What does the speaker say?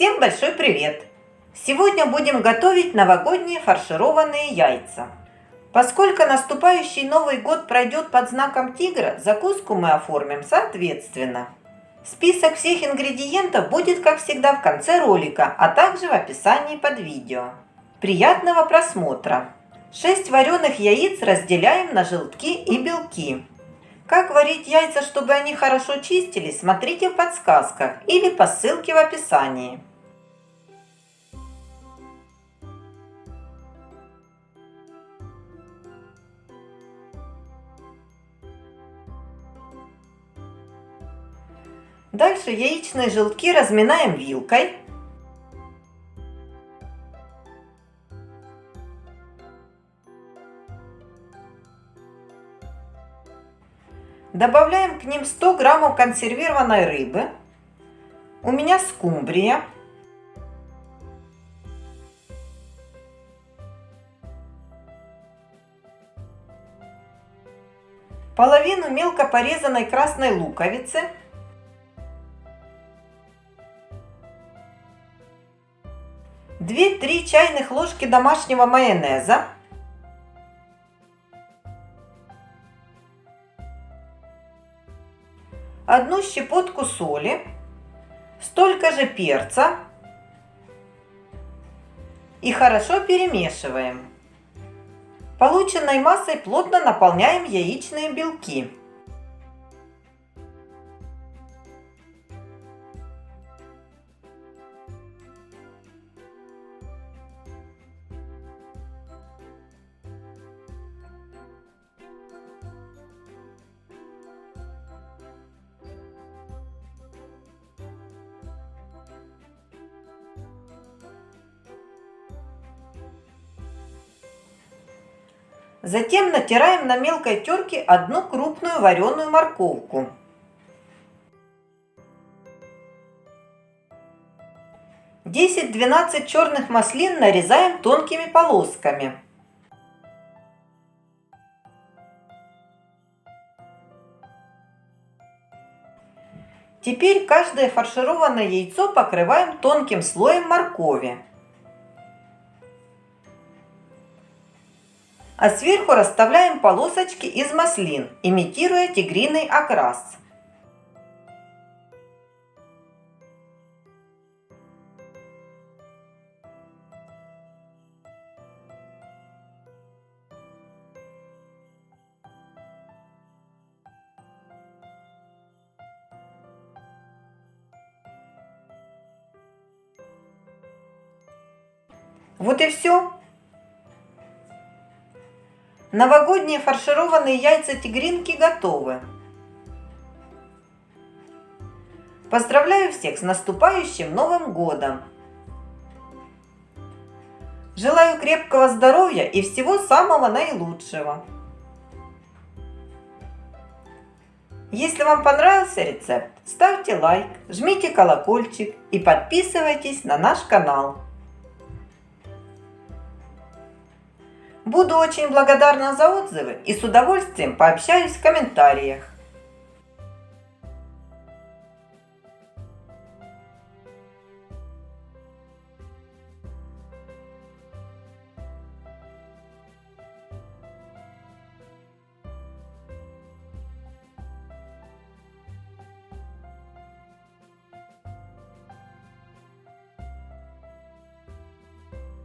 Всем большой привет! Сегодня будем готовить новогодние фаршированные яйца. Поскольку наступающий Новый год пройдет под знаком тигра, закуску мы оформим соответственно. Список всех ингредиентов будет, как всегда, в конце ролика, а также в описании под видео. Приятного просмотра! 6 вареных яиц разделяем на желтки и белки. Как варить яйца, чтобы они хорошо чистились, смотрите в подсказках или по ссылке в описании. Дальше яичные желтки разминаем вилкой. Добавляем к ним 100 граммов консервированной рыбы. У меня скумбрия. Половину мелко порезанной красной луковицы. Две-три чайных ложки домашнего майонеза. одну щепотку соли, столько же перца и хорошо перемешиваем. Полученной массой плотно наполняем яичные белки. Затем натираем на мелкой терке одну крупную вареную морковку. Десять-двенадцать черных маслин нарезаем тонкими полосками. Теперь каждое фаршированное яйцо покрываем тонким слоем моркови. А сверху расставляем полосочки из маслин, имитируя тигриный окрас. Вот и все. Новогодние фаршированные яйца тигринки готовы. Поздравляю всех с наступающим Новым Годом! Желаю крепкого здоровья и всего самого наилучшего! Если вам понравился рецепт, ставьте лайк, жмите колокольчик и подписывайтесь на наш канал. Буду очень благодарна за отзывы и с удовольствием пообщаюсь в комментариях.